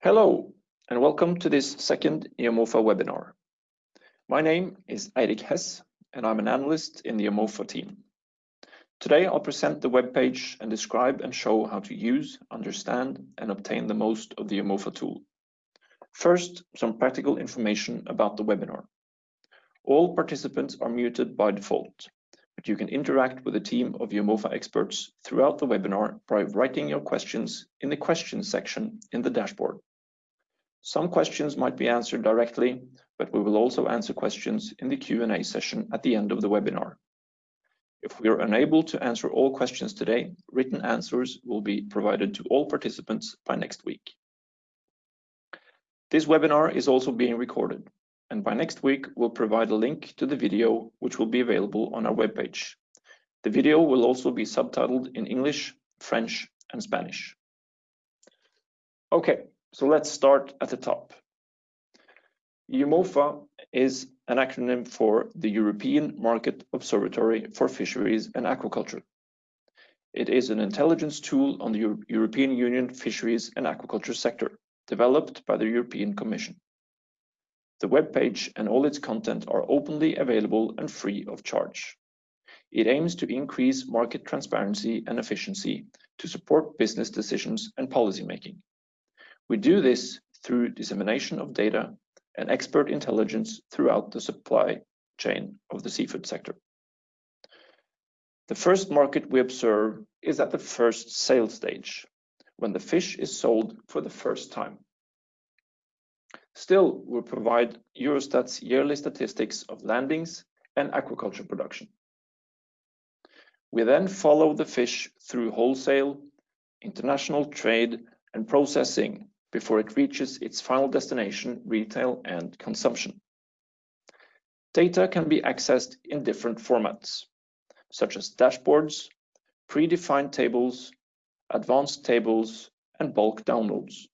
Hello, and welcome to this second EUMOFA webinar. My name is Eirik Hess, and I'm an analyst in the EUMOFA team. Today, I'll present the webpage and describe and show how to use, understand, and obtain the most of the EUMOFA tool. First, some practical information about the webinar. All participants are muted by default, but you can interact with a team of EUMOFA experts throughout the webinar by writing your questions in the questions section in the dashboard. Some questions might be answered directly, but we will also answer questions in the Q&A session at the end of the webinar. If we are unable to answer all questions today, written answers will be provided to all participants by next week. This webinar is also being recorded, and by next week, we'll provide a link to the video, which will be available on our webpage. The video will also be subtitled in English, French, and Spanish. Okay, so let's start at the top. EUMOFA is an acronym for the European Market Observatory for Fisheries and Aquaculture. It is an intelligence tool on the Euro European Union fisheries and aquaculture sector, developed by the European Commission. The web page and all its content are openly available and free of charge. It aims to increase market transparency and efficiency to support business decisions and policy making. We do this through dissemination of data and expert intelligence throughout the supply chain of the seafood sector. The first market we observe is at the first sale stage, when the fish is sold for the first time. Still, we provide Eurostat's yearly statistics of landings and aquaculture production. We then follow the fish through wholesale, international trade, and processing before it reaches its final destination, retail and consumption. Data can be accessed in different formats, such as dashboards, predefined tables, advanced tables, and bulk downloads.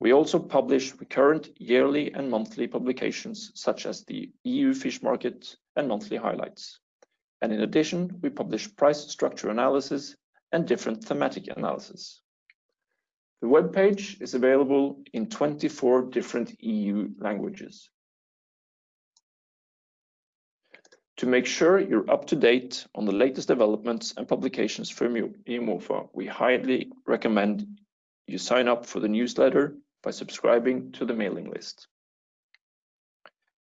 We also publish recurrent yearly and monthly publications, such as the EU Fish Market and monthly highlights. And in addition, we publish price structure analysis and different thematic analysis. The web page is available in 24 different EU languages. To make sure you're up to date on the latest developments and publications from EUMOFA, we highly recommend you sign up for the newsletter by subscribing to the mailing list.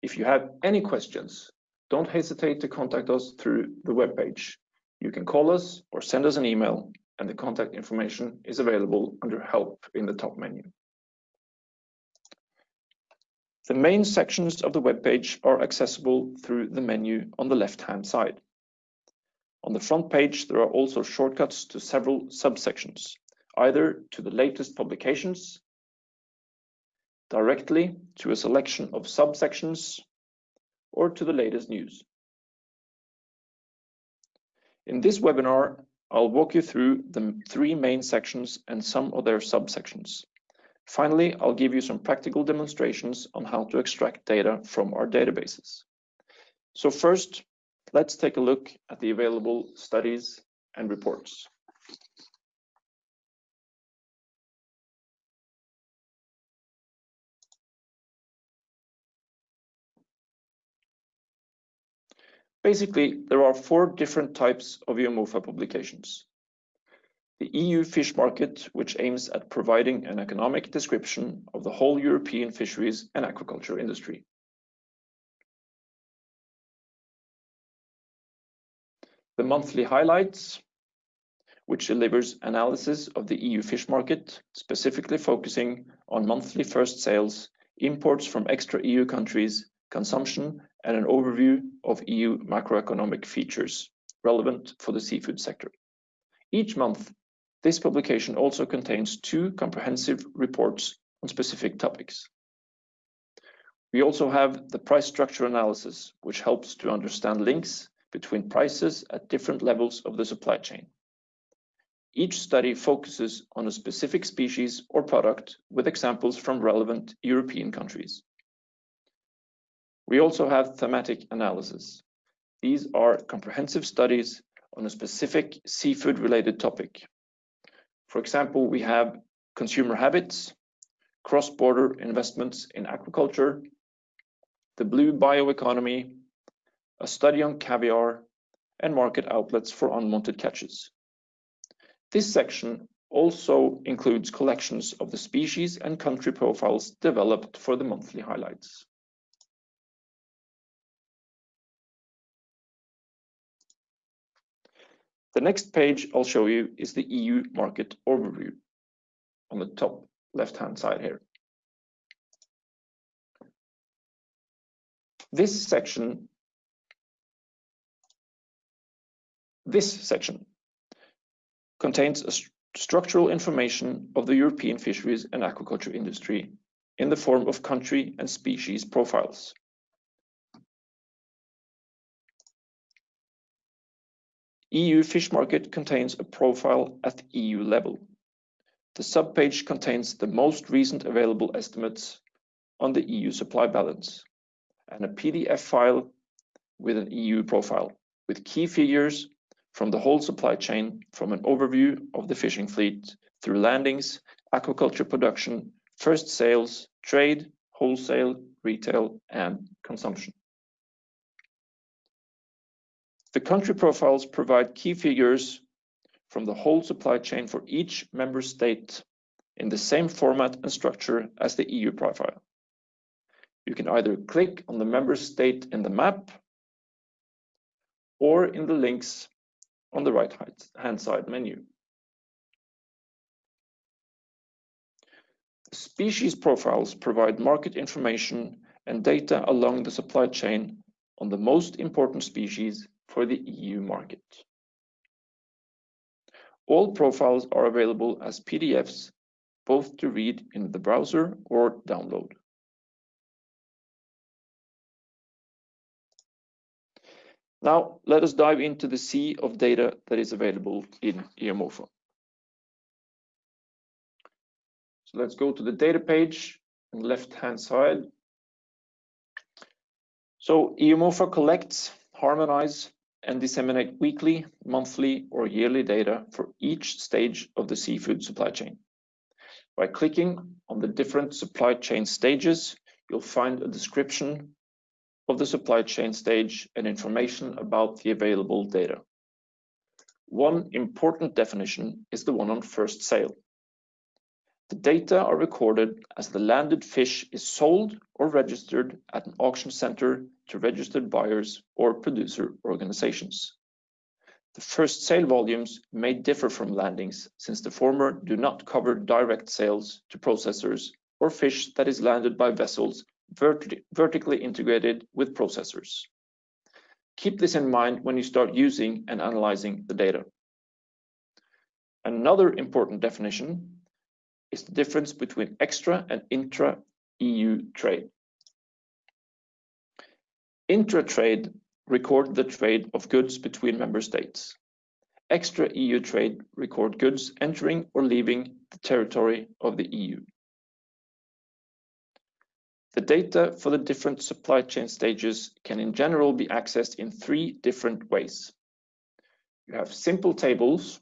If you have any questions, don't hesitate to contact us through the web page. You can call us or send us an email and the contact information is available under Help in the top menu. The main sections of the web page are accessible through the menu on the left-hand side. On the front page, there are also shortcuts to several subsections, either to the latest publications, directly to a selection of subsections, or to the latest news. In this webinar, I'll walk you through the three main sections and some of their subsections. Finally, I'll give you some practical demonstrations on how to extract data from our databases. So first, let's take a look at the available studies and reports. Basically, there are four different types of EUMOFA publications. The EU Fish Market, which aims at providing an economic description of the whole European fisheries and aquaculture industry. The monthly highlights, which delivers analysis of the EU fish market, specifically focusing on monthly first sales, imports from extra EU countries, consumption, and an overview of EU macroeconomic features relevant for the seafood sector. Each month, this publication also contains two comprehensive reports on specific topics. We also have the price structure analysis, which helps to understand links between prices at different levels of the supply chain. Each study focuses on a specific species or product with examples from relevant European countries. We also have thematic analysis. These are comprehensive studies on a specific seafood-related topic. For example, we have consumer habits, cross-border investments in aquaculture, the blue bioeconomy, a study on caviar, and market outlets for unwanted catches. This section also includes collections of the species and country profiles developed for the monthly highlights. The next page I'll show you is the EU market overview on the top left-hand side here. This section contains structural information of the European fisheries and aquaculture industry in the form of country and species profiles. EU fish market contains a profile at EU level. The subpage contains the most recent available estimates on the EU supply balance and a PDF file with an EU profile with key figures from the whole supply chain from an overview of the fishing fleet through landings, aquaculture production, first sales, trade, wholesale, retail, and consumption. The country profiles provide key figures from the whole supply chain for each member state in the same format and structure as the EU profile. You can either click on the member state in the map or in the links on the right-hand side menu. Species profiles provide market information and data along the supply chain on the most important species for the EU market. All profiles are available as PDFs, both to read in the browser or download. Now, let us dive into the sea of data that is available in EUMOFA. So let's go to the data page on the left-hand side. So EUMOFA collects, harmonize, and disseminate weekly, monthly, or yearly data for each stage of the seafood supply chain. By clicking on the different supply chain stages, you'll find a description of the supply chain stage and information about the available data. One important definition is the one on first sale. The data are recorded as the landed fish is sold or registered at an auction center to registered buyers or producer organizations. The first sale volumes may differ from landings since the former do not cover direct sales to processors or fish that is landed by vessels vertically integrated with processors. Keep this in mind when you start using and analyzing the data. Another important definition is the difference between extra and intra-EU trade. Intra-trade record the trade of goods between member states. Extra-EU trade record goods entering or leaving the territory of the EU. The data for the different supply chain stages can in general be accessed in three different ways. You have simple tables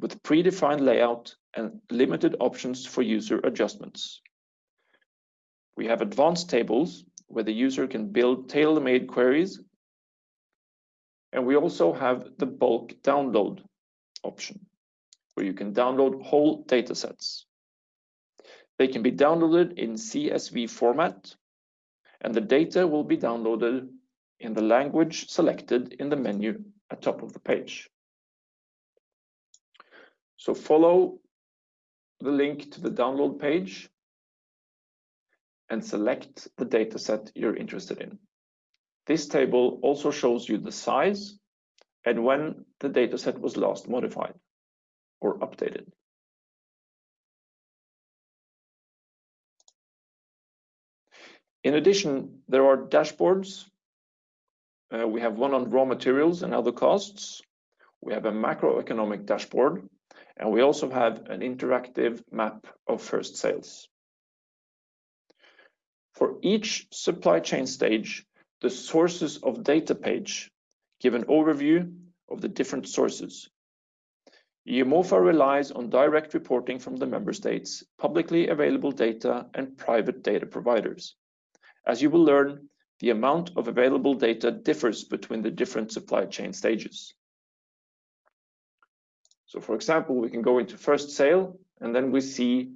with predefined layout and limited options for user adjustments. We have advanced tables where the user can build tailor-made queries. And we also have the bulk download option, where you can download whole datasets. They can be downloaded in CSV format, and the data will be downloaded in the language selected in the menu at top of the page. So follow the link to the download page and select the dataset you're interested in. This table also shows you the size and when the dataset was last modified or updated. In addition, there are dashboards. Uh, we have one on raw materials and other costs. We have a macroeconomic dashboard and we also have an interactive map of first sales. For each supply chain stage, the sources of data page give an overview of the different sources. EUMOFA relies on direct reporting from the member states, publicly available data, and private data providers. As you will learn, the amount of available data differs between the different supply chain stages. So for example, we can go into first sale, and then we see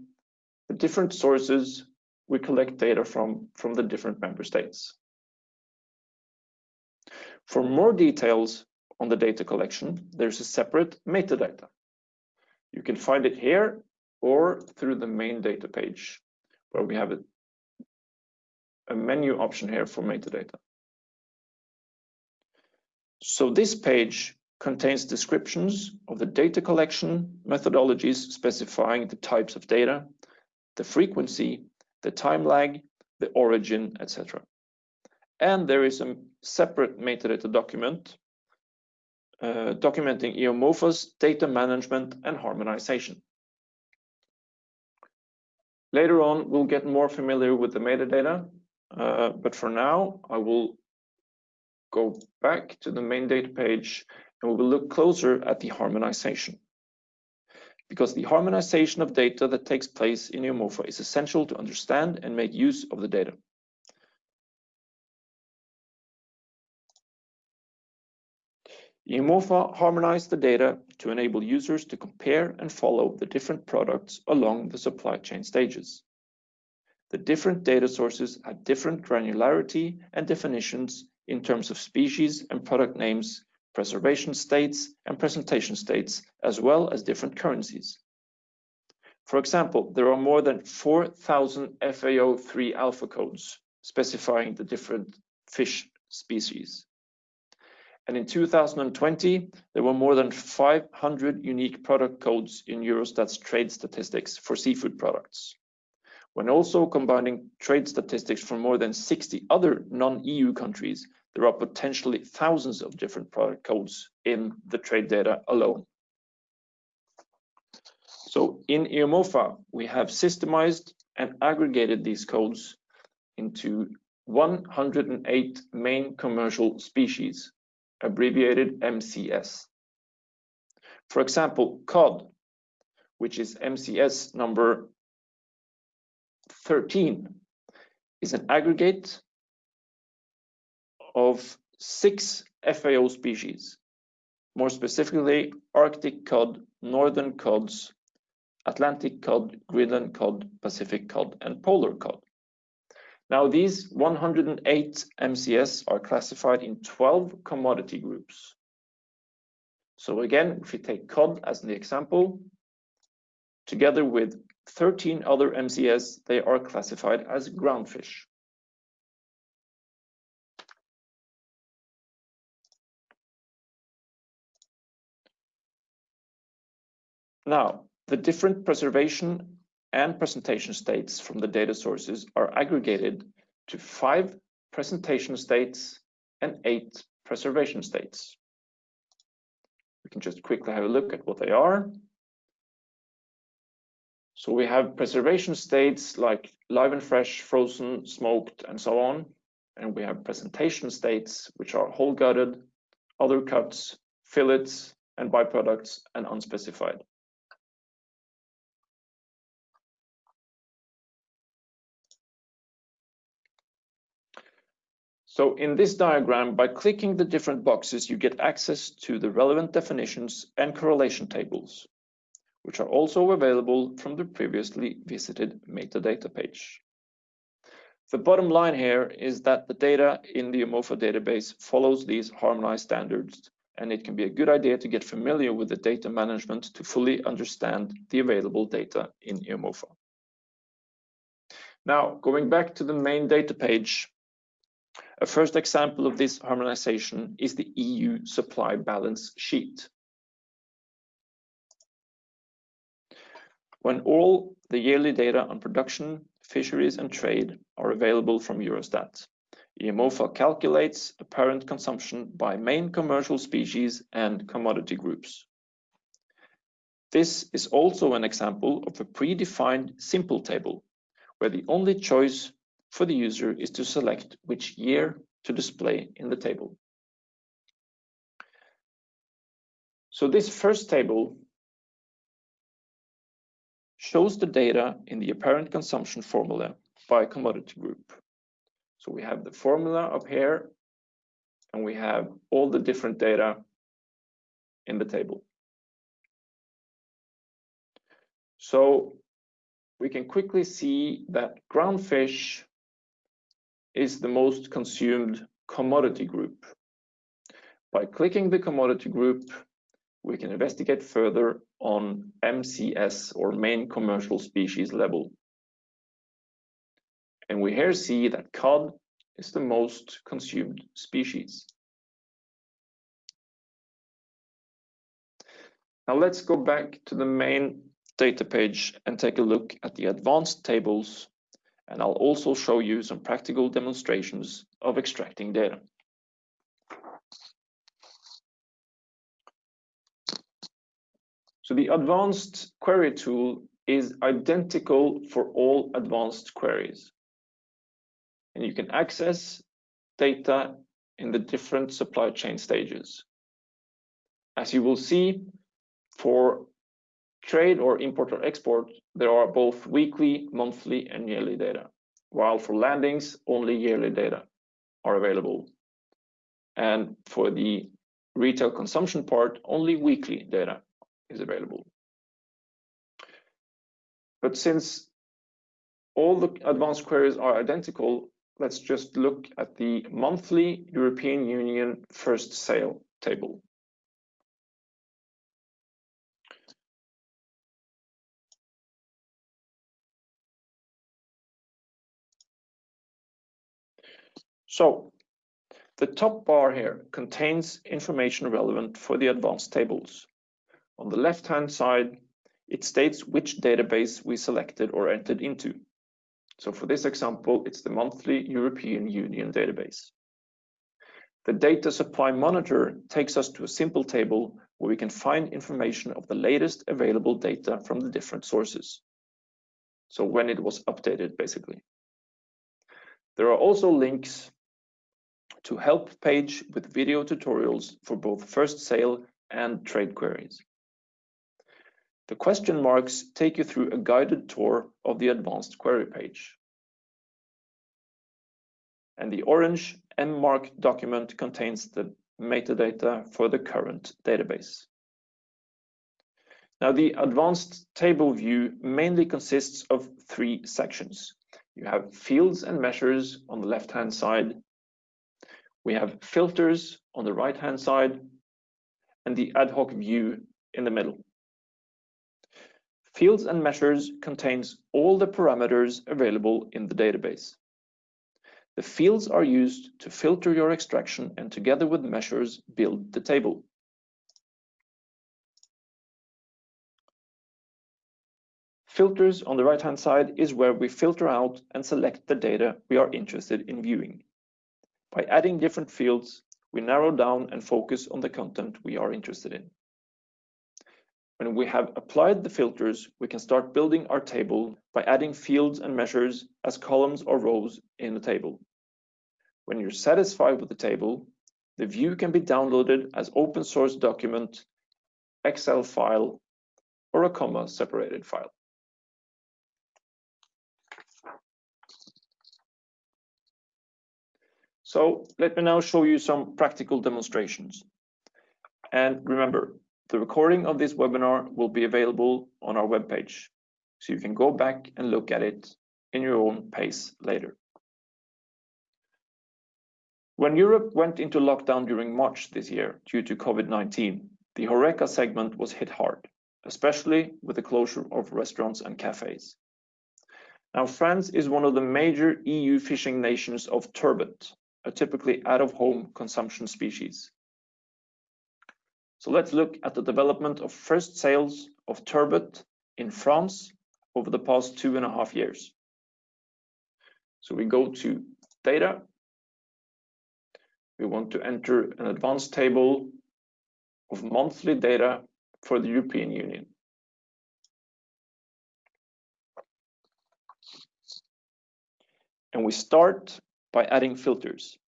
the different sources we collect data from, from the different member states. For more details on the data collection, there's a separate metadata. You can find it here or through the main data page, where we have a, a menu option here for metadata. So this page contains descriptions of the data collection methodologies specifying the types of data, the frequency, the time lag, the origin, etc. And there is a separate metadata document uh, documenting EUMOFA's data management and harmonization. Later on, we'll get more familiar with the metadata, uh, but for now, I will go back to the main data page and we will look closer at the harmonization. Because the harmonization of data that takes place in EUMOFA is essential to understand and make use of the data. EUMOFA harmonized the data to enable users to compare and follow the different products along the supply chain stages. The different data sources had different granularity and definitions in terms of species and product names, preservation states and presentation states, as well as different currencies. For example, there are more than 4,000 FAO3 alpha codes specifying the different fish species. And in 2020, there were more than 500 unique product codes in Eurostat's trade statistics for seafood products. When also combining trade statistics from more than 60 other non-EU countries, there are potentially thousands of different product codes in the trade data alone. So in EUMOFA, we have systemized and aggregated these codes into 108 main commercial species abbreviated MCS. For example, cod, which is MCS number 13, is an aggregate of six FAO species, more specifically Arctic cod, northern cods, Atlantic cod, Greenland cod, Pacific cod, and polar cod. Now, these 108 MCS are classified in 12 commodity groups. So again, if we take cod as the example, together with 13 other MCS, they are classified as groundfish. Now, the different preservation and presentation states from the data sources are aggregated to five presentation states and eight preservation states. We can just quickly have a look at what they are. So we have preservation states like live and fresh, frozen, smoked, and so on. And we have presentation states, which are whole gutted, other cuts, fillets, and byproducts, and unspecified. So in this diagram, by clicking the different boxes, you get access to the relevant definitions and correlation tables, which are also available from the previously visited metadata page. The bottom line here is that the data in the EUMOFA database follows these harmonized standards, and it can be a good idea to get familiar with the data management to fully understand the available data in EUMOFA. Now, going back to the main data page, a first example of this harmonization is the EU supply balance sheet. When all the yearly data on production, fisheries and trade are available from Eurostat, EUMOFA calculates apparent consumption by main commercial species and commodity groups. This is also an example of a predefined simple table, where the only choice for the user is to select which year to display in the table. So this first table shows the data in the apparent consumption formula by commodity group. So we have the formula up here, and we have all the different data in the table. So we can quickly see that ground fish is the most consumed commodity group. By clicking the commodity group, we can investigate further on MCS or main commercial species level. And we here see that cod is the most consumed species. Now let's go back to the main data page and take a look at the advanced tables and I'll also show you some practical demonstrations of extracting data. So the advanced query tool is identical for all advanced queries. And you can access data in the different supply chain stages. As you will see, for trade or import or export, there are both weekly, monthly, and yearly data, while for landings, only yearly data are available. And for the retail consumption part, only weekly data is available. But since all the advanced queries are identical, let's just look at the monthly European Union first sale table. So the top bar here contains information relevant for the advanced tables. On the left-hand side, it states which database we selected or entered into. So for this example, it's the monthly European Union database. The data supply monitor takes us to a simple table where we can find information of the latest available data from the different sources. So when it was updated, basically. There are also links to help page with video tutorials for both first sale and trade queries. The question marks take you through a guided tour of the advanced query page. And the orange MMark document contains the metadata for the current database. Now, the advanced table view mainly consists of three sections. You have fields and measures on the left-hand side. We have filters on the right-hand side and the ad hoc view in the middle. Fields and measures contains all the parameters available in the database. The fields are used to filter your extraction and together with measures build the table. Filters on the right-hand side is where we filter out and select the data we are interested in viewing. By adding different fields, we narrow down and focus on the content we are interested in. When we have applied the filters, we can start building our table by adding fields and measures as columns or rows in the table. When you're satisfied with the table, the view can be downloaded as open source document, Excel file, or a comma separated file. So let me now show you some practical demonstrations. And remember, the recording of this webinar will be available on our webpage, so you can go back and look at it in your own pace later. When Europe went into lockdown during March this year due to COVID-19, the Horeca segment was hit hard, especially with the closure of restaurants and cafes. Now, France is one of the major EU fishing nations of turbot, a typically out-of-home consumption species. So let's look at the development of first sales of turbot in France over the past two and a half years. So we go to data. We want to enter an advanced table of monthly data for the European Union. And we start by adding filters.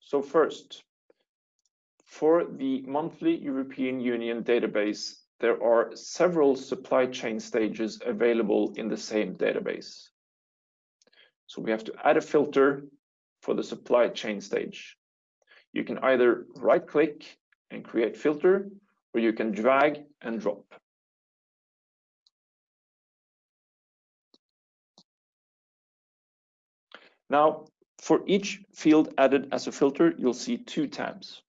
So first, for the monthly European Union database there are several supply chain stages available in the same database. So we have to add a filter for the supply chain stage. You can either right click and create filter, or you can drag and drop. Now, for each field added as a filter, you'll see two tabs.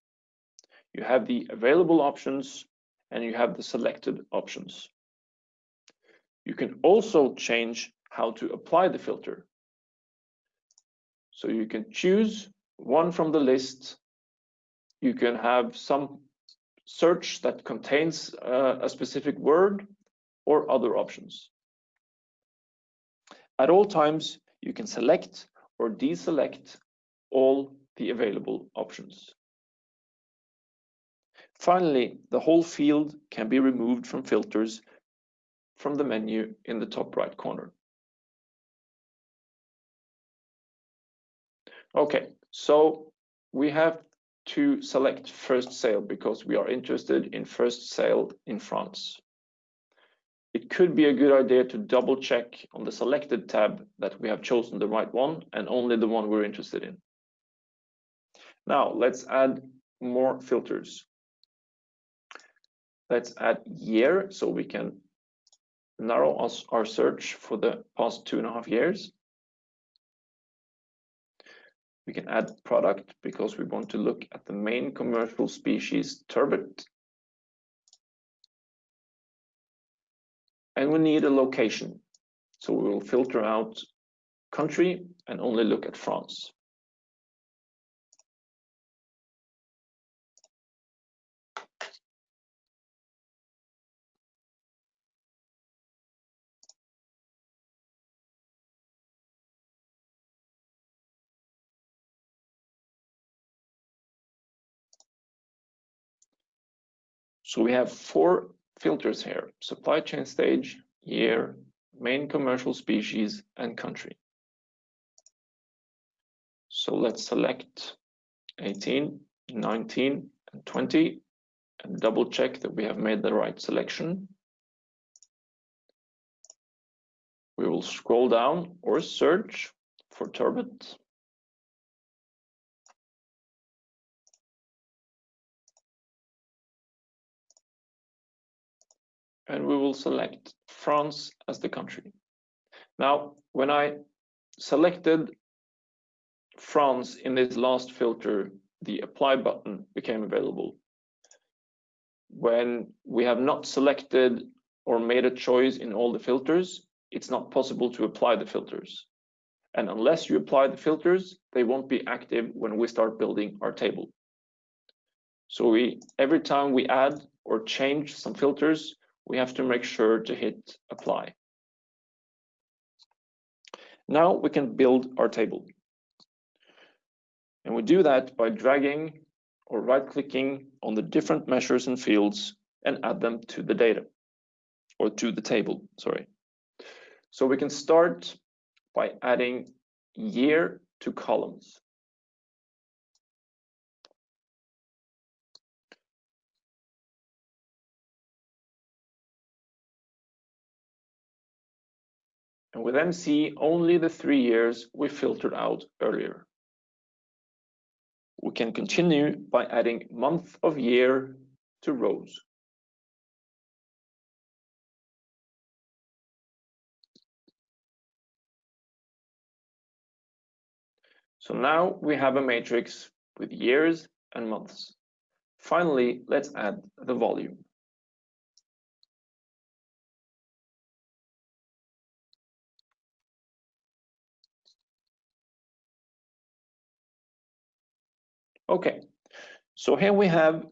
You have the available options and you have the selected options. You can also change how to apply the filter. So you can choose one from the list. You can have some search that contains uh, a specific word or other options. At all times, you can select or deselect all the available options. Finally, the whole field can be removed from filters from the menu in the top right corner. Okay, so we have to select first sale because we are interested in first sale in France. It could be a good idea to double check on the selected tab that we have chosen the right one and only the one we're interested in. Now let's add more filters. Let's add year so we can narrow us our search for the past two and a half years. We can add product because we want to look at the main commercial species turbot. And we need a location. So we will filter out country and only look at France. So we have four filters here, supply chain stage, year, main commercial species, and country. So let's select 18, 19, and 20, and double check that we have made the right selection. We will scroll down or search for turbot. And we will select France as the country. Now, when I selected France in this last filter, the apply button became available. When we have not selected or made a choice in all the filters, it's not possible to apply the filters. And unless you apply the filters, they won't be active when we start building our table. So we every time we add or change some filters, we have to make sure to hit apply. Now we can build our table. And we do that by dragging or right clicking on the different measures and fields and add them to the data or to the table, sorry. So we can start by adding year to columns. And then see only the three years we filtered out earlier. We can continue by adding month of year to rows. So now we have a matrix with years and months. Finally, let's add the volume. Okay, so here we have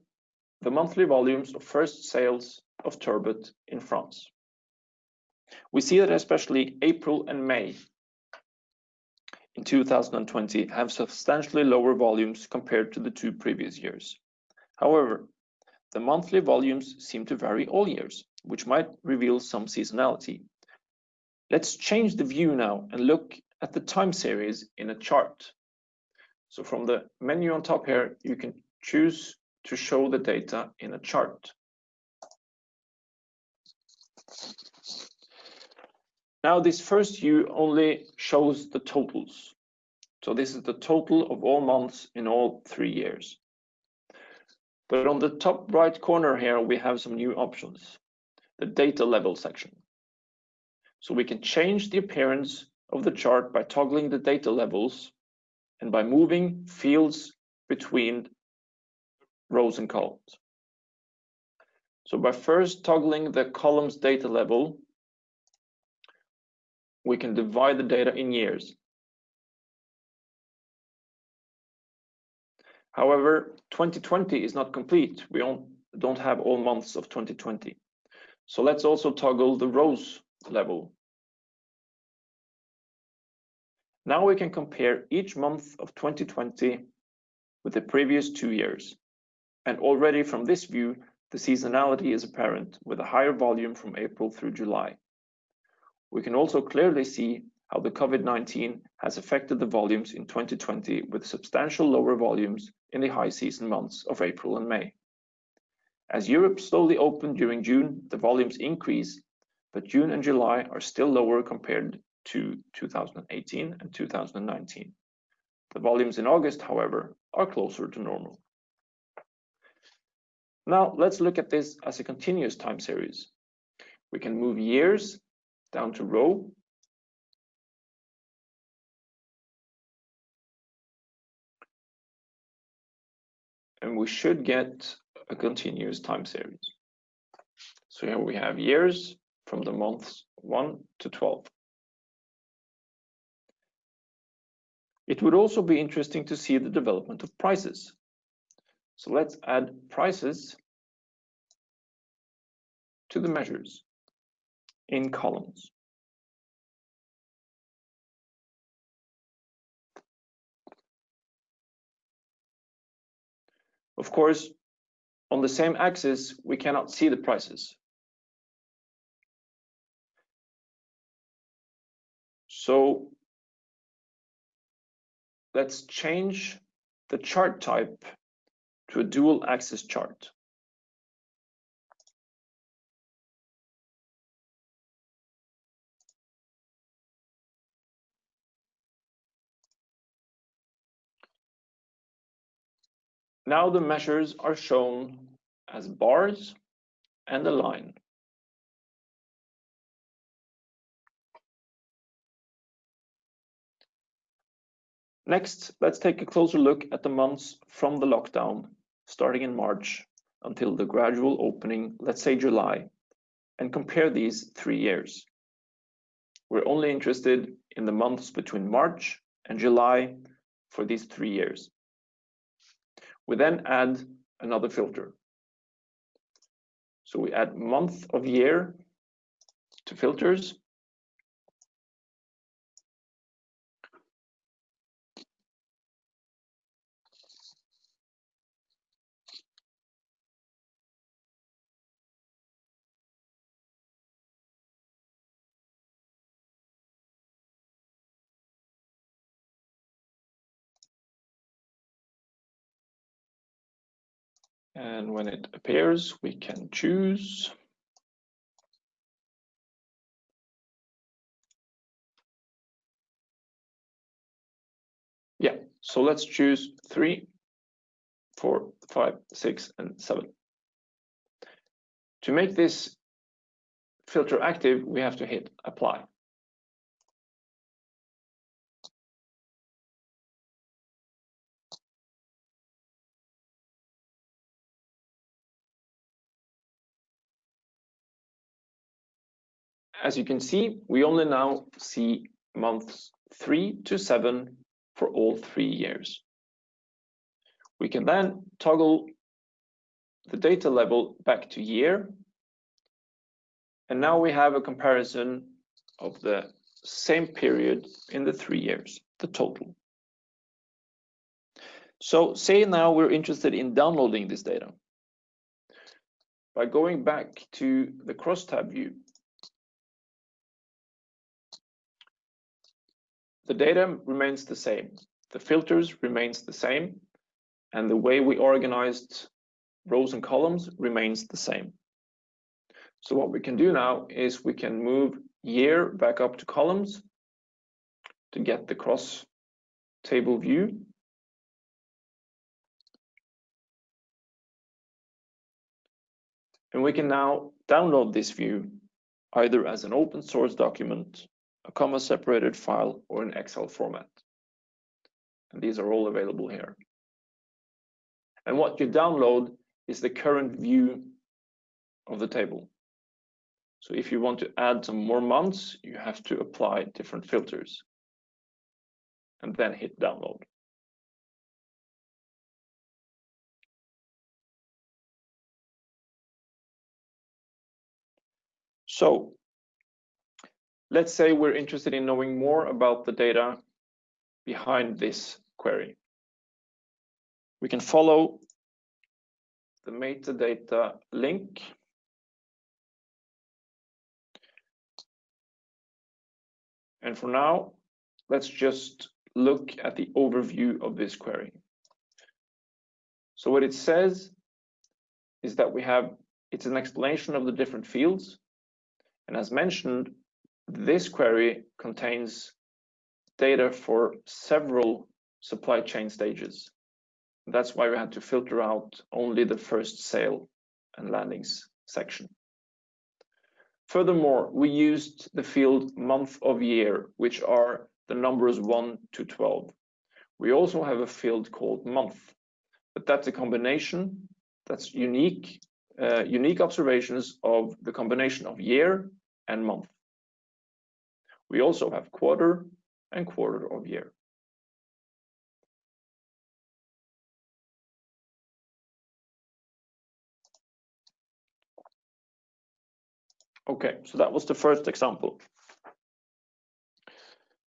the monthly volumes of first sales of turbot in France. We see that especially April and May in 2020 have substantially lower volumes compared to the two previous years. However, the monthly volumes seem to vary all years, which might reveal some seasonality. Let's change the view now and look at the time series in a chart. So from the menu on top here, you can choose to show the data in a chart. Now, this first view only shows the totals. So this is the total of all months in all three years. But on the top right corner here, we have some new options, the data level section. So we can change the appearance of the chart by toggling the data levels and by moving fields between rows and columns. So by first toggling the columns data level, we can divide the data in years. However, 2020 is not complete. We don't have all months of 2020. So let's also toggle the rows level. Now we can compare each month of 2020 with the previous two years. And already from this view, the seasonality is apparent with a higher volume from April through July. We can also clearly see how the COVID-19 has affected the volumes in 2020 with substantial lower volumes in the high season months of April and May. As Europe slowly opened during June, the volumes increase, but June and July are still lower compared to 2018 and 2019. The volumes in August, however, are closer to normal. Now let's look at this as a continuous time series. We can move years down to row. And we should get a continuous time series. So here we have years from the months 1 to 12. It would also be interesting to see the development of prices. So let's add prices to the measures in columns. Of course, on the same axis, we cannot see the prices. So let's change the chart type to a dual axis chart. Now the measures are shown as bars and a line. Next, let's take a closer look at the months from the lockdown, starting in March until the gradual opening, let's say July, and compare these three years. We're only interested in the months between March and July for these three years. We then add another filter. So we add month of year to filters And when it appears, we can choose Yeah, so let's choose three, four, five, six, and seven. To make this filter active, we have to hit apply. As you can see, we only now see months three to seven for all three years. We can then toggle the data level back to year. And now we have a comparison of the same period in the three years, the total. So say now we're interested in downloading this data. By going back to the crosstab view, The data remains the same. The filters remains the same. And the way we organized rows and columns remains the same. So what we can do now is we can move year back up to columns to get the cross table view. And we can now download this view either as an open source document, a comma separated file, or an Excel format. And these are all available here. And what you download is the current view of the table. So if you want to add some more months, you have to apply different filters and then hit download. So let's say we're interested in knowing more about the data behind this query. We can follow the metadata link. And for now, let's just look at the overview of this query. So what it says is that we have, it's an explanation of the different fields and as mentioned, this query contains data for several supply chain stages. That's why we had to filter out only the first sale and landings section. Furthermore, we used the field month of year, which are the numbers 1 to 12. We also have a field called month, but that's a combination that's unique, uh, unique observations of the combination of year and month. We also have quarter and quarter of year. Okay, so that was the first example.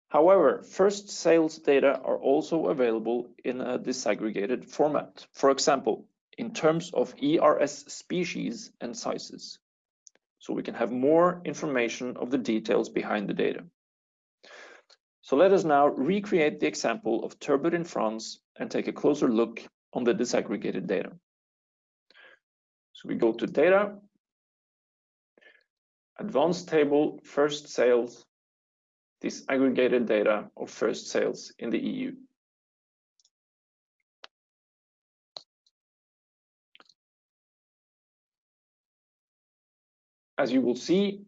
However, first sales data are also available in a disaggregated format. For example, in terms of ERS species and sizes so we can have more information of the details behind the data. So let us now recreate the example of turbot in France and take a closer look on the disaggregated data. So we go to data, advanced table, first sales, disaggregated data of first sales in the EU. As you will see,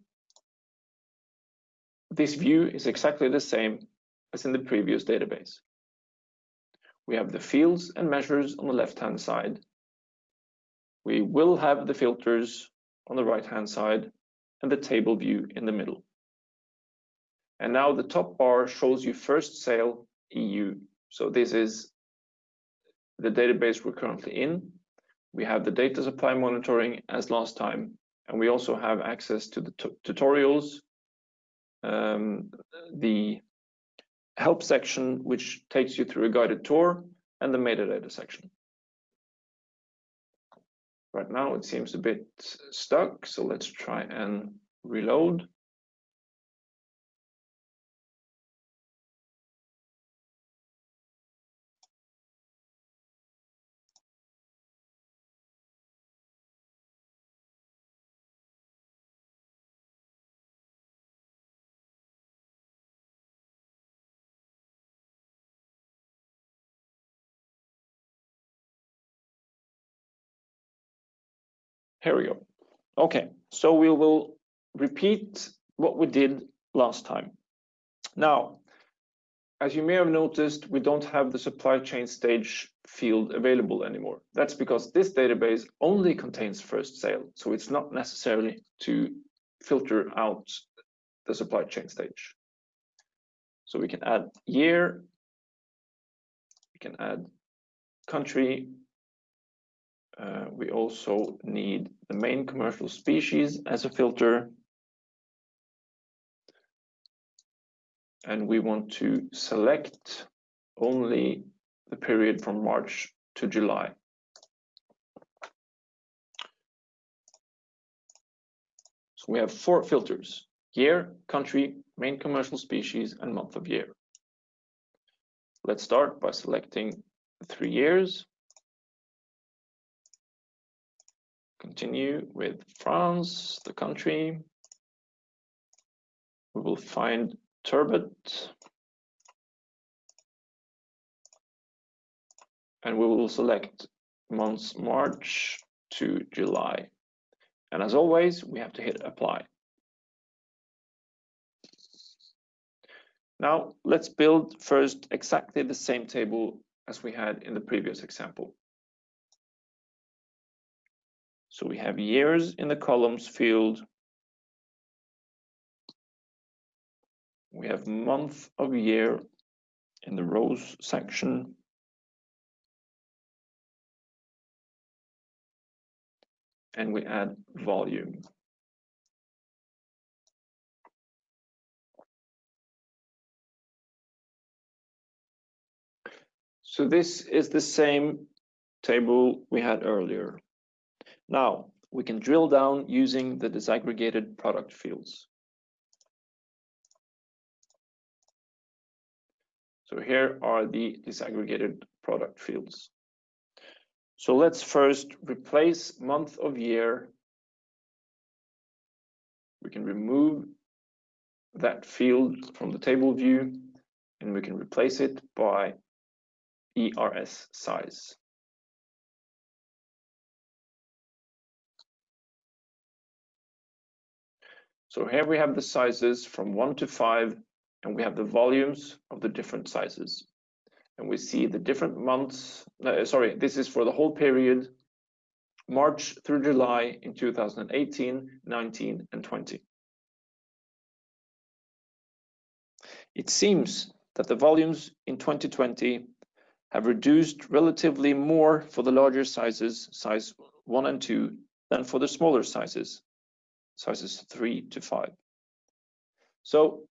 this view is exactly the same as in the previous database. We have the fields and measures on the left-hand side. We will have the filters on the right-hand side and the table view in the middle. And now the top bar shows you first sale EU. So this is the database we're currently in. We have the data supply monitoring as last time, and we also have access to the tutorials, um, the help section, which takes you through a guided tour, and the metadata section. Right now it seems a bit stuck, so let's try and reload. Here we go. Okay, so we will repeat what we did last time. Now, as you may have noticed, we don't have the supply chain stage field available anymore. That's because this database only contains first sale, so it's not necessarily to filter out the supply chain stage. So we can add year, we can add country, uh, we also need the main commercial species as a filter. And we want to select only the period from March to July. So we have four filters, year, country, main commercial species, and month of year. Let's start by selecting three years. Continue with France, the country. We will find turbot. And we will select months March to July. And as always, we have to hit apply. Now let's build first exactly the same table as we had in the previous example. So we have years in the columns field. We have month of year in the rows section. And we add volume. So this is the same table we had earlier. Now we can drill down using the disaggregated product fields. So here are the disaggregated product fields. So let's first replace month of year. We can remove that field from the table view and we can replace it by ERS size. So here we have the sizes from one to five, and we have the volumes of the different sizes. And we see the different months, uh, sorry, this is for the whole period, March through July in 2018, 19, and 20. It seems that the volumes in 2020 have reduced relatively more for the larger sizes, size 1 and 2, than for the smaller sizes, sizes 3 to 5. So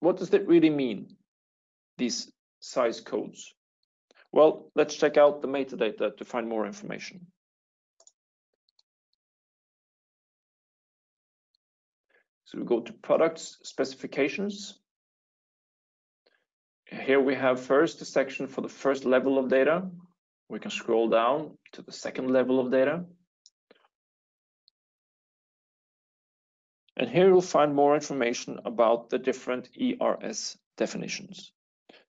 what does that really mean, these size codes? Well, let's check out the metadata to find more information. So we go to products specifications. Here we have first a section for the first level of data. We can scroll down to the second level of data. And here you'll find more information about the different ERS definitions.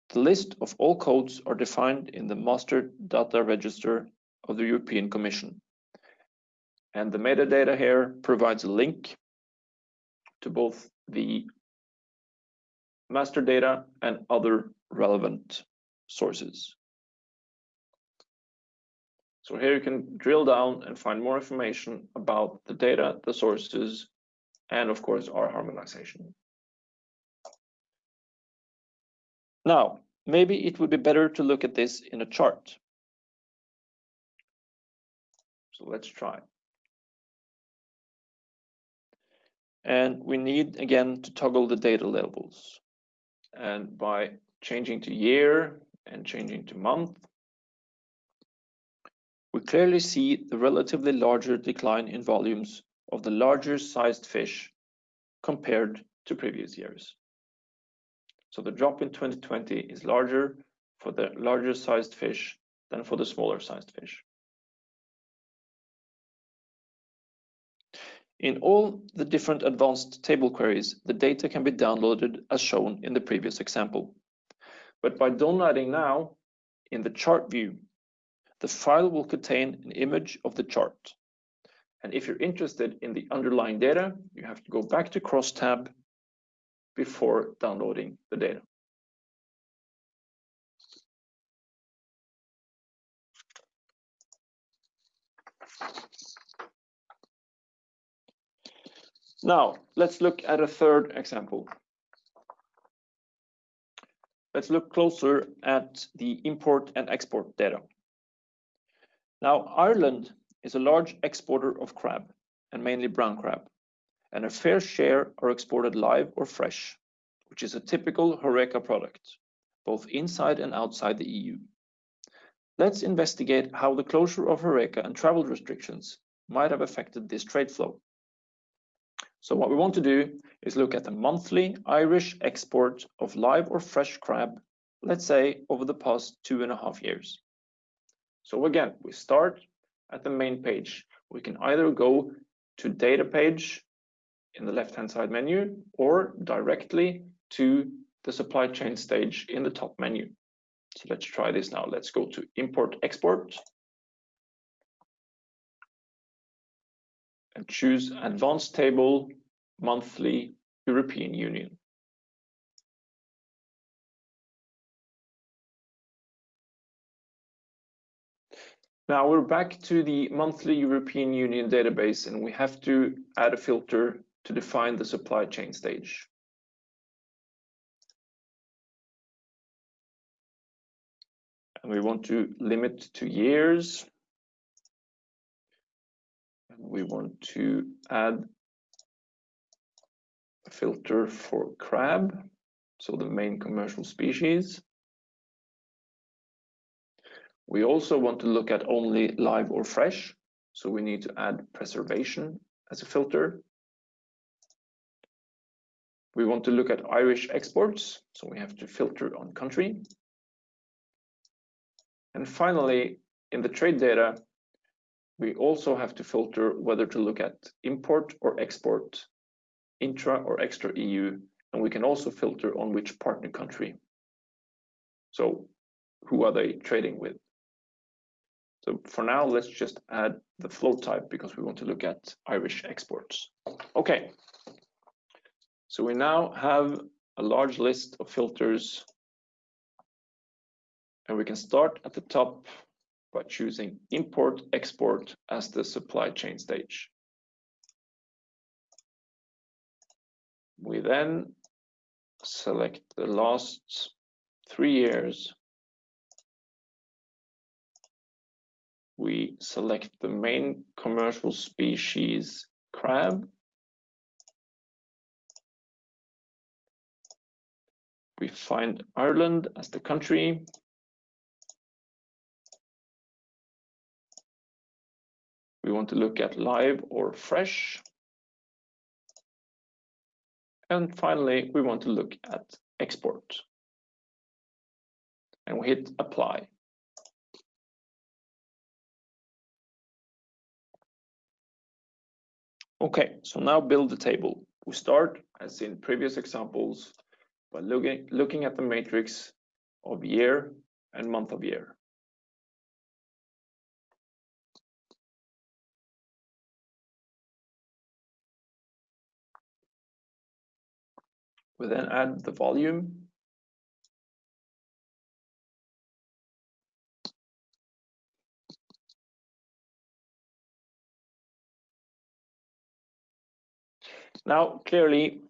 The list of all codes are defined in the Master Data Register of the European Commission. And the metadata here provides a link to both the master data and other relevant sources. So here you can drill down and find more information about the data, the sources, and of course our harmonization. Now, maybe it would be better to look at this in a chart. So let's try. And we need again to toggle the data levels. And by changing to year and changing to month, we clearly see the relatively larger decline in volumes of the larger sized fish compared to previous years. So the drop in 2020 is larger for the larger sized fish than for the smaller sized fish. In all the different advanced table queries, the data can be downloaded as shown in the previous example. But by downloading now, in the chart view, the file will contain an image of the chart. And if you're interested in the underlying data, you have to go back to crosstab before downloading the data. Now, let's look at a third example. Let's look closer at the import and export data. Now, Ireland is a large exporter of crab, and mainly brown crab, and a fair share are exported live or fresh, which is a typical Horeca product, both inside and outside the EU. Let's investigate how the closure of Horeca and travel restrictions might have affected this trade flow. So what we want to do is look at the monthly Irish export of live or fresh crab, let's say over the past two and a half years. So again, we start at the main page We can either go to data page in the left-hand side menu or directly to the supply chain stage in the top menu. So let's try this now. Let's go to import export and choose advanced table monthly European Union. Now we're back to the monthly European Union database and we have to add a filter to define the supply chain stage. And we want to limit to years. And we want to add a filter for crab, so the main commercial species. We also want to look at only live or fresh, so we need to add preservation as a filter. We want to look at Irish exports, so we have to filter on country. And finally, in the trade data, we also have to filter whether to look at import or export, intra or extra EU, and we can also filter on which partner country. So who are they trading with? So for now, let's just add the flow type because we want to look at Irish exports. Okay, so we now have a large list of filters and we can start at the top by choosing import export as the supply chain stage. We then select the last three years we select the main commercial species crab. We find Ireland as the country. We want to look at live or fresh. And finally, we want to look at export. And we hit apply. Okay, so now build the table. We start, as in previous examples, by looking, looking at the matrix of year and month of year. We then add the volume Now, clearly,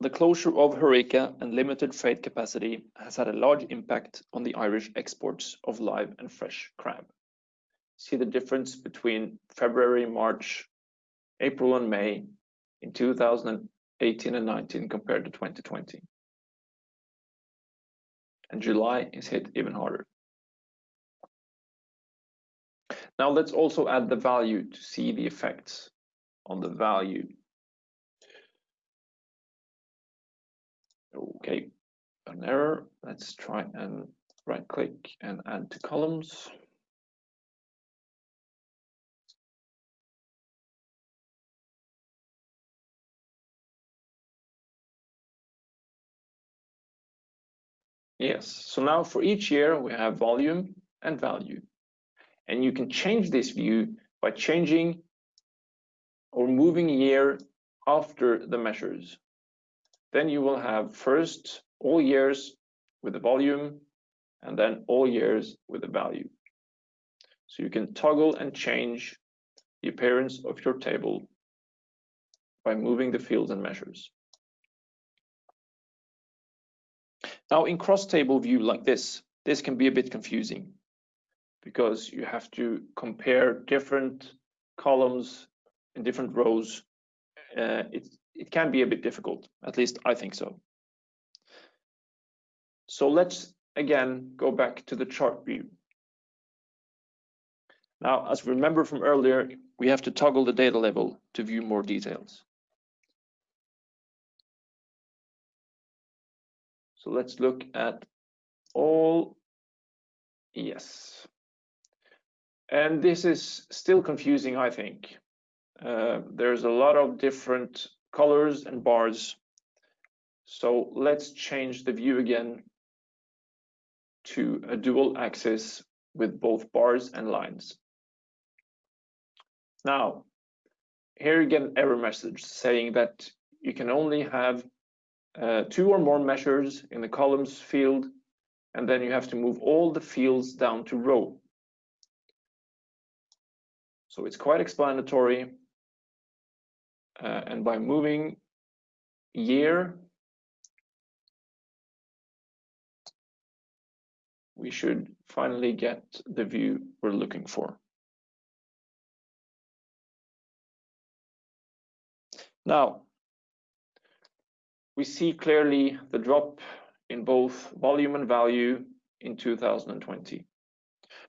the closure of HoReCa and limited freight capacity has had a large impact on the Irish exports of live and fresh crab. See the difference between February, March, April, and May in 2018 and 19 compared to 2020. And July is hit even harder. Now let's also add the value to see the effects on the value Okay, an error. Let's try and right click and add to columns. Yes, so now for each year we have volume and value. And you can change this view by changing or moving year after the measures. Then you will have first all years with the volume and then all years with the value. So you can toggle and change the appearance of your table by moving the fields and measures. Now in cross table view like this, this can be a bit confusing because you have to compare different columns in different rows. Uh, it's it can be a bit difficult. At least I think so. So let's again go back to the chart view. Now, as we remember from earlier, we have to toggle the data level to view more details. So let's look at all, yes. And this is still confusing, I think. Uh, there's a lot of different colors and bars. So let's change the view again to a dual axis with both bars and lines. Now, here you get an error message saying that you can only have uh, two or more measures in the columns field, and then you have to move all the fields down to row. So it's quite explanatory. Uh, and by moving year, we should finally get the view we're looking for. Now, we see clearly the drop in both volume and value in 2020.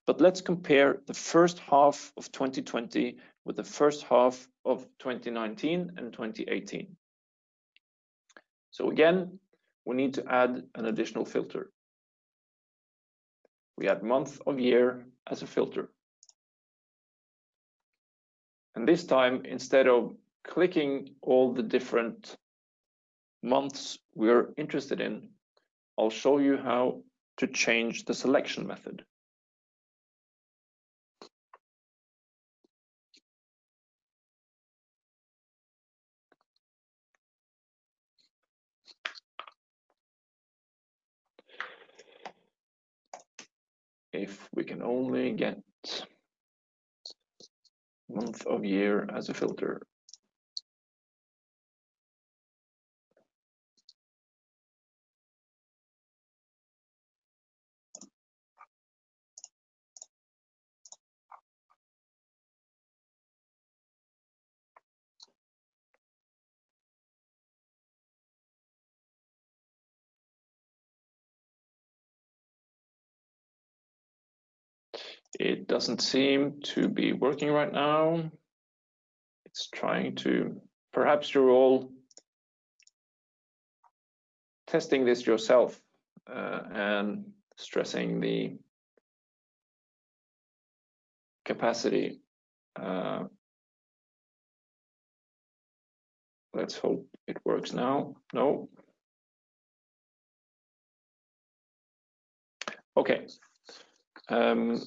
But let's compare the first half of 2020 with the first half of 2019 and 2018. So again, we need to add an additional filter. We add month of year as a filter. And this time, instead of clicking all the different months we're interested in, I'll show you how to change the selection method. If we can only get month of year as a filter. It doesn't seem to be working right now. It's trying to, perhaps you're all testing this yourself uh, and stressing the capacity. Uh, let's hope it works now. No. Okay. Um,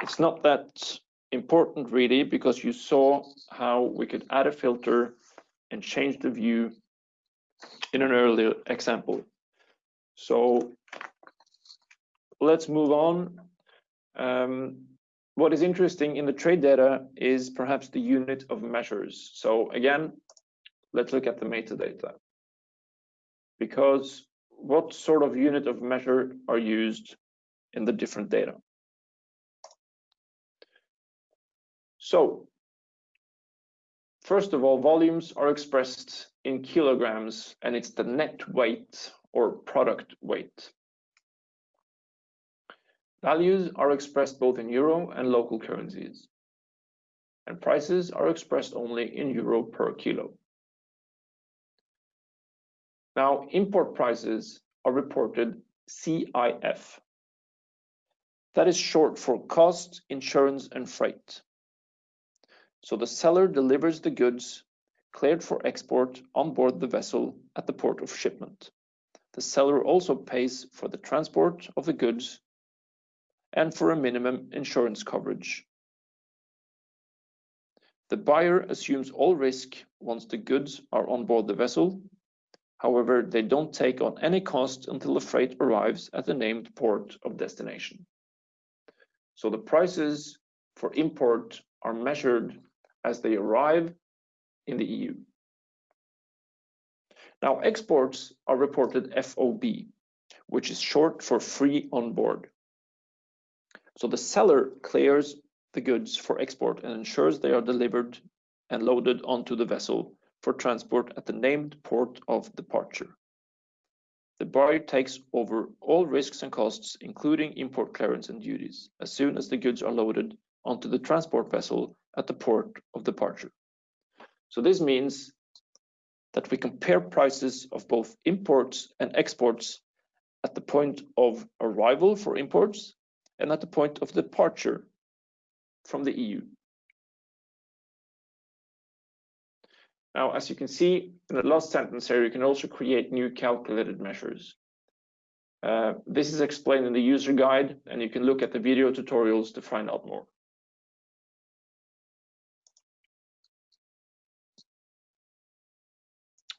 it's not that important really because you saw how we could add a filter and change the view in an earlier example. So let's move on. Um, what is interesting in the trade data is perhaps the unit of measures. So again, let's look at the metadata. Because what sort of unit of measure are used in the different data? So first of all, volumes are expressed in kilograms and it's the net weight or product weight. Values are expressed both in euro and local currencies. And prices are expressed only in euro per kilo. Now, import prices are reported CIF. That is short for cost, insurance, and freight. So the seller delivers the goods cleared for export on board the vessel at the port of shipment. The seller also pays for the transport of the goods and for a minimum insurance coverage. The buyer assumes all risk once the goods are on board the vessel. However, they don't take on any cost until the freight arrives at the named port of destination. So the prices for import are measured as they arrive in the EU. Now, exports are reported FOB, which is short for free on board. So the seller clears the goods for export and ensures they are delivered and loaded onto the vessel for transport at the named port of departure. The buyer takes over all risks and costs, including import clearance and duties, as soon as the goods are loaded onto the transport vessel at the port of departure. So this means that we compare prices of both imports and exports at the point of arrival for imports and at the point of departure from the EU. Now, as you can see in the last sentence here, you can also create new calculated measures. Uh, this is explained in the user guide, and you can look at the video tutorials to find out more.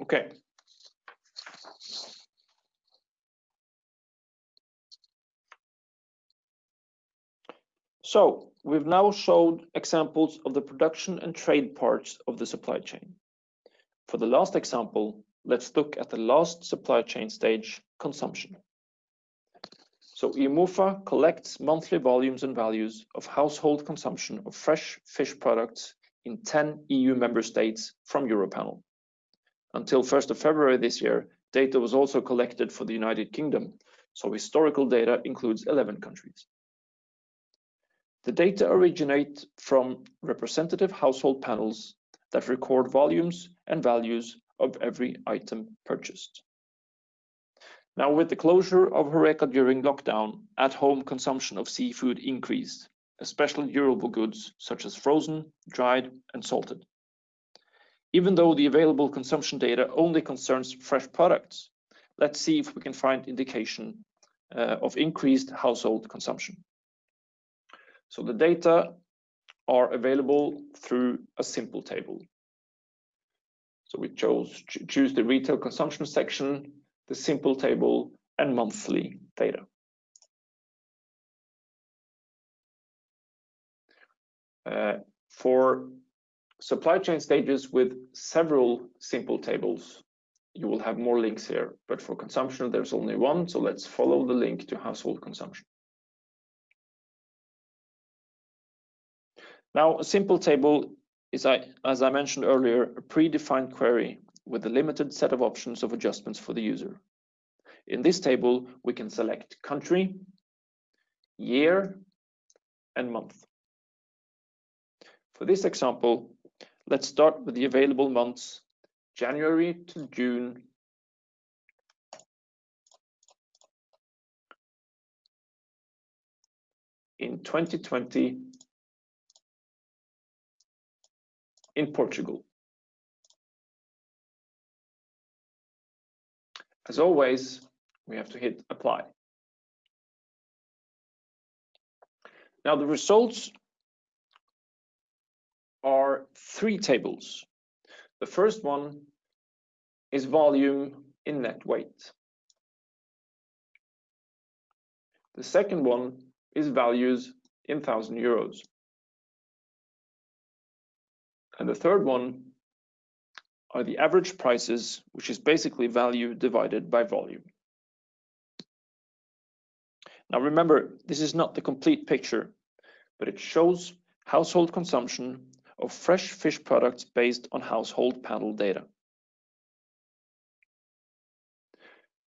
Okay. So we've now showed examples of the production and trade parts of the supply chain. For the last example, let's look at the last supply chain stage, consumption. So EUMOFA collects monthly volumes and values of household consumption of fresh fish products in 10 EU member states from Europanel. Until 1st of February this year, data was also collected for the United Kingdom, so historical data includes 11 countries. The data originate from representative household panels that record volumes and values of every item purchased. Now, with the closure of HoReCa during lockdown, at-home consumption of seafood increased, especially durable goods such as frozen, dried, and salted even though the available consumption data only concerns fresh products. Let's see if we can find indication uh, of increased household consumption. So the data are available through a simple table. So we chose choose the retail consumption section, the simple table, and monthly data. Uh, for supply chain stages with several simple tables. You will have more links here, but for consumption, there's only one. So let's follow the link to household consumption. Now, a simple table is, as I mentioned earlier, a predefined query with a limited set of options of adjustments for the user. In this table, we can select country, year, and month. For this example, Let's start with the available months, January to June. In 2020 in Portugal. As always, we have to hit apply. Now the results are three tables. The first one is volume in net weight. The second one is values in thousand euros. And the third one are the average prices, which is basically value divided by volume. Now remember, this is not the complete picture, but it shows household consumption of fresh fish products based on household panel data.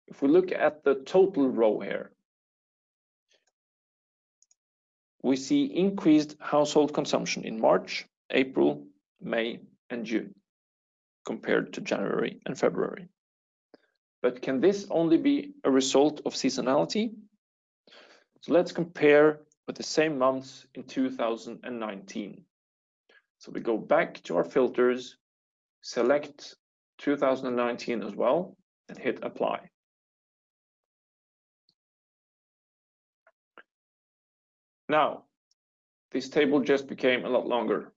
If we look at the total row here, we see increased household consumption in March, April, May, and June compared to January and February. But can this only be a result of seasonality? So let's compare with the same months in 2019. So we go back to our filters, select 2019 as well, and hit apply. Now, this table just became a lot longer,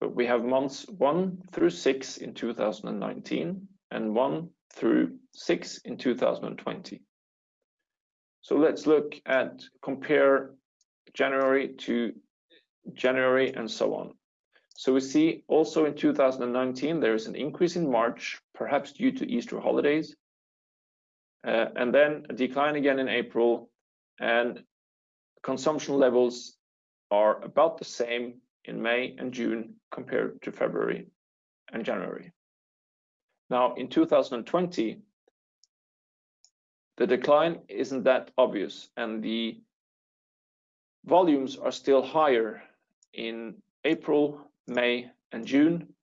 but we have months 1 through 6 in 2019 and 1 through 6 in 2020. So let's look at compare January to January and so on. So we see also in 2019, there is an increase in March, perhaps due to Easter holidays, uh, and then a decline again in April, and consumption levels are about the same in May and June compared to February and January. Now, in 2020, the decline isn't that obvious, and the volumes are still higher in April, May and June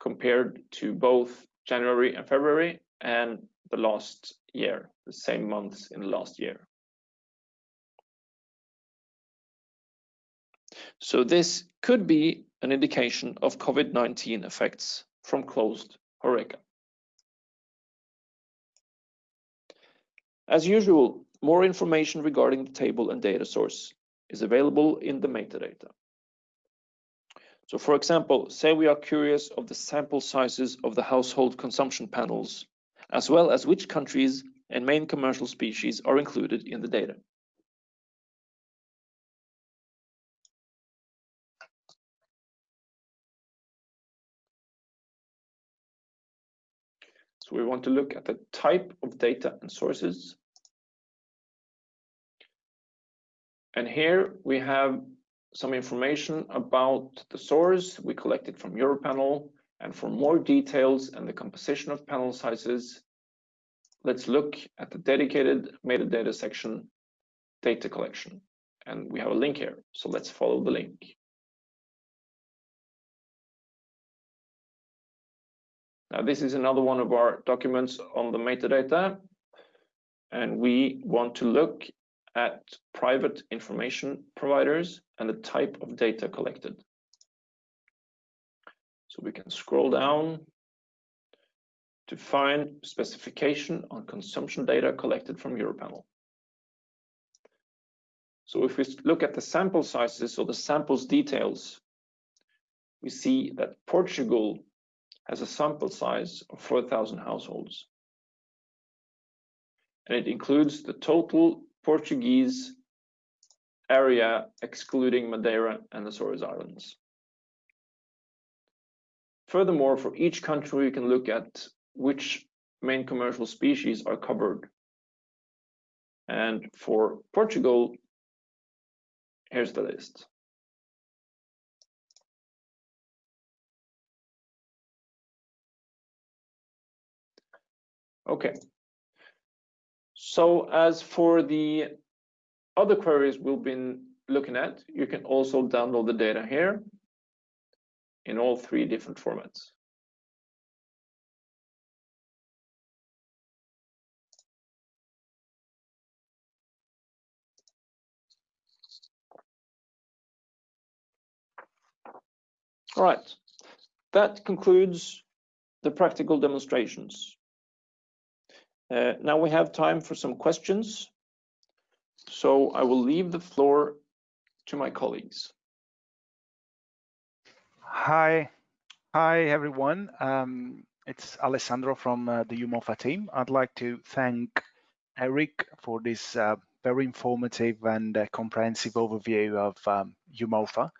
compared to both January and February and the last year, the same months in the last year. So this could be an indication of COVID-19 effects from closed HoReCa. As usual, more information regarding the table and data source is available in the metadata. So for example, say we are curious of the sample sizes of the household consumption panels, as well as which countries and main commercial species are included in the data. So we want to look at the type of data and sources. And here we have some information about the source we collected from Europanel. And for more details and the composition of panel sizes, let's look at the dedicated metadata section, data collection. And we have a link here, so let's follow the link. Now, this is another one of our documents on the metadata, and we want to look at private information providers and the type of data collected. So we can scroll down to find specification on consumption data collected from Europanel. So if we look at the sample sizes or the samples details, we see that Portugal has a sample size of 4,000 households. And it includes the total Portuguese area excluding Madeira and the Azores Islands. Furthermore, for each country, you can look at which main commercial species are covered. And for Portugal, here's the list. Okay. So as for the other queries we've been looking at, you can also download the data here in all three different formats. All right, that concludes the practical demonstrations. Uh, now we have time for some questions. So I will leave the floor to my colleagues. Hi, hi everyone. Um, it's Alessandro from uh, the EUMOFA team. I'd like to thank Eric for this uh, very informative and uh, comprehensive overview of um, EUMOFA.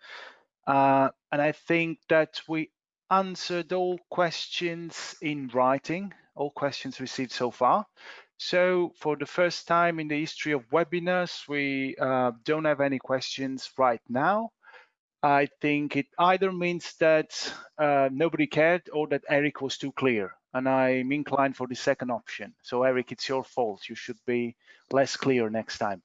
Uh, and I think that we answered all questions in writing, all questions received so far. So for the first time in the history of webinars, we uh, don't have any questions right now. I think it either means that uh, nobody cared or that Eric was too clear and I'm inclined for the second option. So Eric, it's your fault. You should be less clear next time.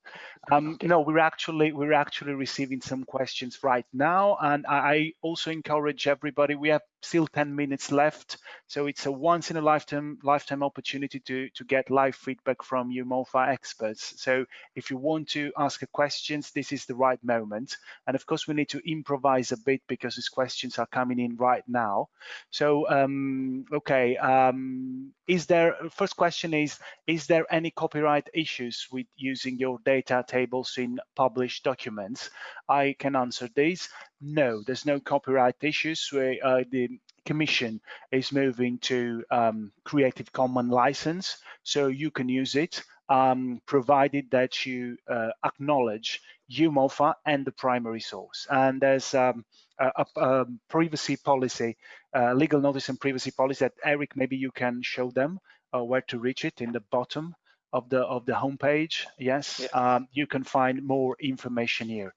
Um, no, we're actually we're actually receiving some questions right now, and I also encourage everybody. We have still 10 minutes left, so it's a once in a lifetime lifetime opportunity to to get live feedback from EUMOFA experts. So if you want to ask a questions, this is the right moment. And of course, we need to improvise a bit because these questions are coming in right now. So um, okay. Um, is there first question is is there any copyright issues with using your data tables in published documents i can answer this. no there's no copyright issues uh, the commission is moving to um, creative commons license so you can use it um, provided that you uh, acknowledge EUMOFA and the primary source. And there's um, a, a, privacy policy, uh, legal notice and privacy policy that Eric, maybe you can show them uh, where to reach it in the bottom of the of the homepage. Yes, yeah. um, you can find more information here.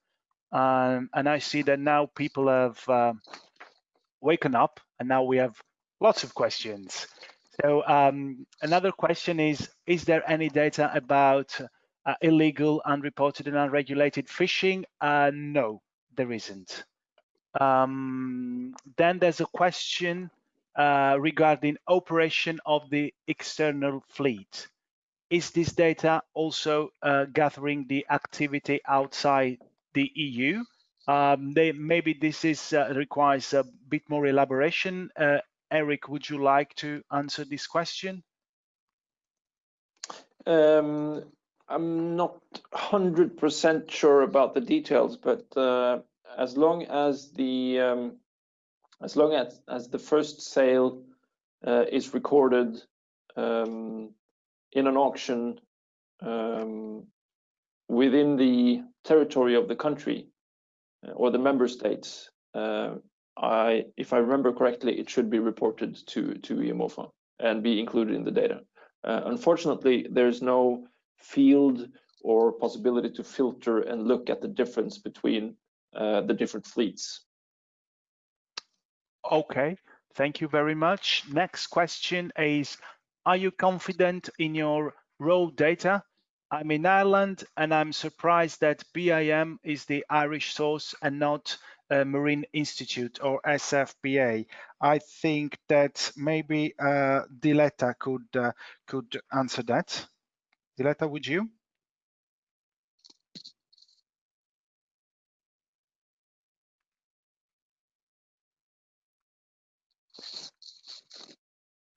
Um, and I see that now people have uh, waken up and now we have lots of questions. So um, another question is, is there any data about uh, illegal, unreported and unregulated fishing? Uh, no, there isn't. Um, then there's a question uh, regarding operation of the external fleet. Is this data also uh, gathering the activity outside the EU? Um, they, maybe this is uh, requires a bit more elaboration. Uh, Eric, would you like to answer this question? Um, I'm not 100% sure about the details, but uh, as long as the um, as long as as the first sale uh, is recorded um, in an auction um, within the territory of the country uh, or the member states, uh, I, if I remember correctly, it should be reported to to EUMOFA and be included in the data. Uh, unfortunately, there's no field or possibility to filter and look at the difference between uh, the different fleets. Okay, thank you very much. Next question is, are you confident in your raw data? I'm in Ireland and I'm surprised that BIM is the Irish source and not uh, Marine Institute or SFPA. I think that maybe uh, Diletta could uh, could answer that. Diletta, would you?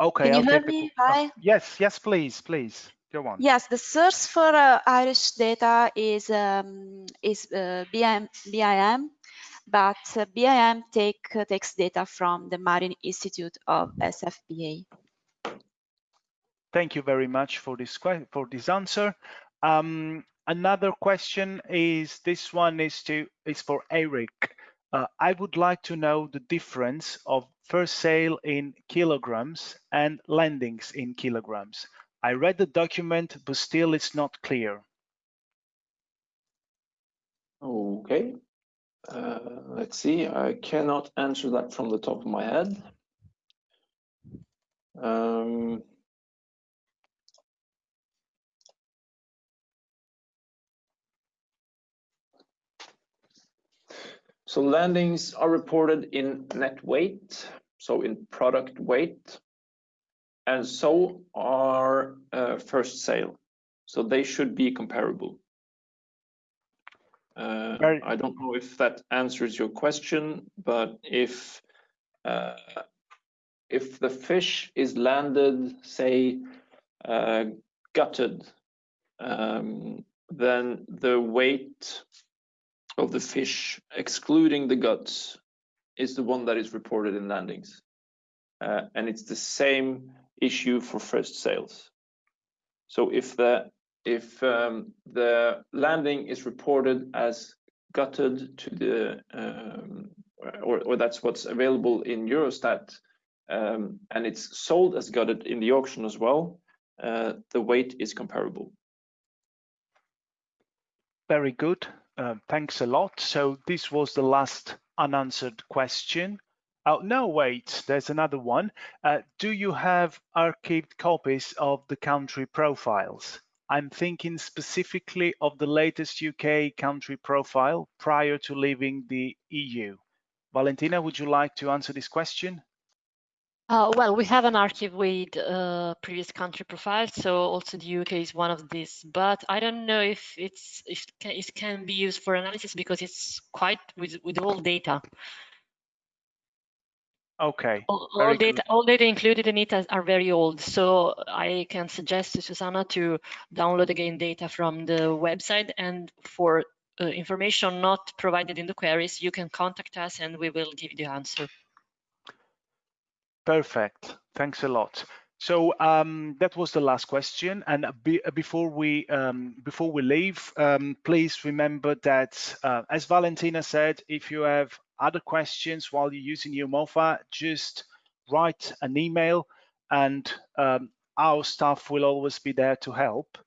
Okay. Can you I'll hear the- me? Hi. Yes, yes, please, please. Go on. Yes, the source for uh, Irish data is um, is uh, BIM, BIM, but uh, BIM take uh, takes data from the Marine Institute of SFPA. Thank you very much for this for this answer. Um, another question is this one is to is for Eric. Uh, I would like to know the difference of first sale in kilograms and landings in kilograms. I read the document, but still it's not clear. Okay. Uh, let's see. I cannot answer that from the top of my head. Um, so landings are reported in net weight, so in product weight, and so are uh, first sale. So they should be comparable. Uh, Very- I don't know if that answers your question, but if uh, if the fish is landed, say, uh, gutted, um, then the weight of the fish, excluding the guts, is the one that is reported in landings. Uh, and it's the same issue for first sales. So if the if um, the landing is reported as gutted to the um, or, or that's what's available in Eurostat um, and it's sold as gutted in the auction as well, uh, the weight is comparable. Very good. Uh, thanks a lot. So this was the last unanswered question. Oh, no, wait, there's another one. Uh, do you have archived copies of the country profiles? I'm thinking specifically of the latest UK country profile prior to leaving the EU. Valentina, would you like to answer this question? Uh, well, we have an archive with uh, previous country profiles, so also the UK is one of these. But I don't know if it's if it can, it can be used for analysis because it's quite with with all data. Okay, All, all data, all data included in it are are very old. So I can suggest to Susanna to download again data from the website. And for uh, information not provided in the queries, you can contact us and we will give you the answer. Perfect. Thanks a lot. So um, that was the last question. And be, before we um, before we leave, um, please remember that, uh, as Valentina said, if you have other questions while you're using EUMOFA, just write an email, and um, our staff will always be there to help.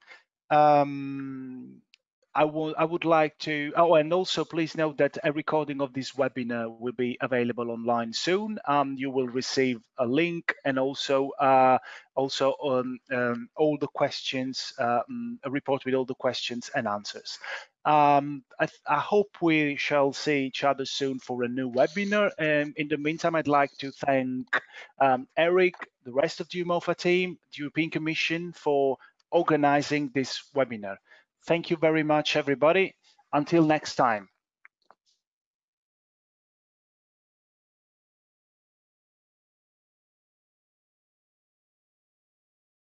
Um, I would I would like to oh and also please note that a recording of this webinar will be available online soon. Um, you will receive a link and also uh, also um, um, all the questions um, a report with all the questions and answers. Um, I, I hope we shall see each other soon for a new webinar. And in the meantime, I'd like to thank um, Eric, the rest of the EUMOFA team, the European Commission for organizing this webinar. Thank you very much, everybody. Until next time.